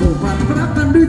Bukan peratan di